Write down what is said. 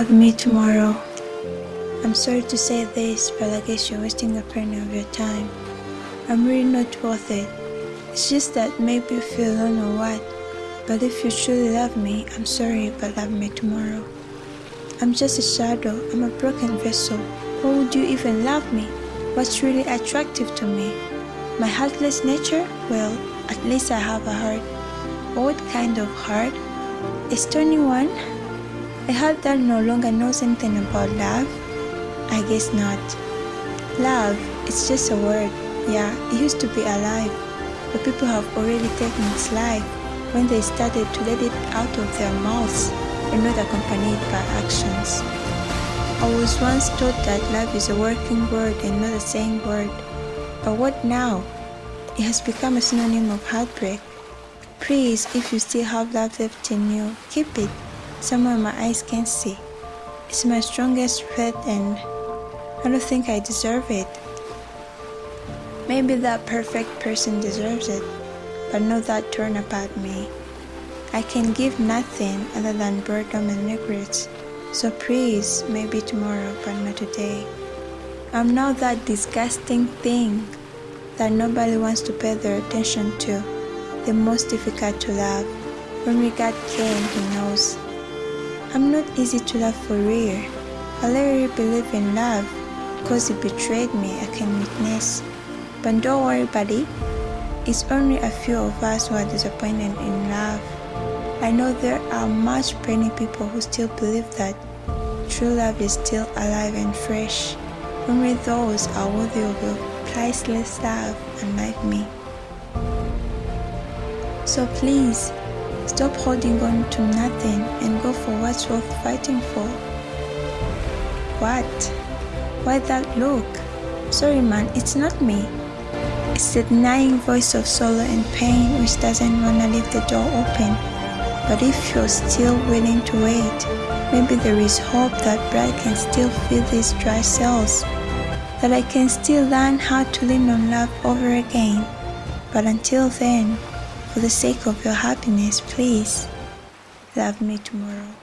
Love me tomorrow. I'm sorry to say this, but I guess you're wasting a penny of your time. I'm really not worth it. It's just that maybe you feel alone or what. But if you truly love me, I'm sorry, but love me tomorrow. I'm just a shadow, I'm a broken vessel. Why would you even love me? What's really attractive to me? My heartless nature? Well, at least I have a heart. What kind of heart? A stony one? A heart that no longer knows anything about love? I guess not. Love, it's just a word. Yeah, it used to be alive, but people have already taken its life when they started to let it out of their mouths and not accompanied by actions. I was once taught that love is a working word and not a saying word. But what now? It has become a synonym of heartbreak. Please, if you still have love left in you, keep it somewhere my eyes can see. It's my strongest threat and I don't think I deserve it. Maybe that perfect person deserves it, but not that turn about me. I can give nothing other than boredom and regrets. So please, maybe tomorrow, but not today. I'm now that disgusting thing that nobody wants to pay their attention to, the most difficult to love. When regard came, he knows. I'm not easy to love for real. I literally believe in love, cause he betrayed me, I can witness. But don't worry, buddy. It's only a few of us who are disappointed in love. I know there are much many people who still believe that true love is still alive and fresh. Only those are worthy of your priceless love, unlike me. So please, stop holding on to nothing and go worth fighting for. What? Why that look? Sorry man, it's not me. It's the denying voice of sorrow and pain which doesn't wanna leave the door open. But if you're still willing to wait, maybe there is hope that blood can still fill these dry cells, that I can still learn how to lean on love over again. But until then, for the sake of your happiness, please love me tomorrow.